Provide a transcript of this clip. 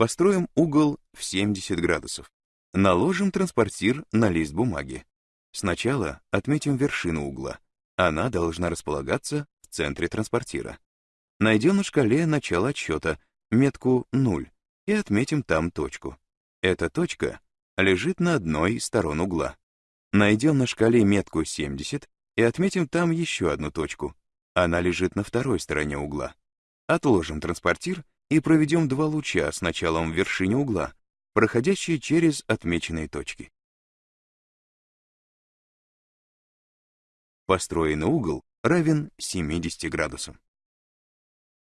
Построим угол в 70 градусов. Наложим транспортир на лист бумаги. Сначала отметим вершину угла. Она должна располагаться в центре транспортира. Найдем на шкале начало отсчета, метку 0, и отметим там точку. Эта точка лежит на одной из сторон угла. Найдем на шкале метку 70 и отметим там еще одну точку. Она лежит на второй стороне угла. Отложим транспортир и проведем два луча с началом в вершине угла, проходящие через отмеченные точки. Построенный угол равен 70 градусам.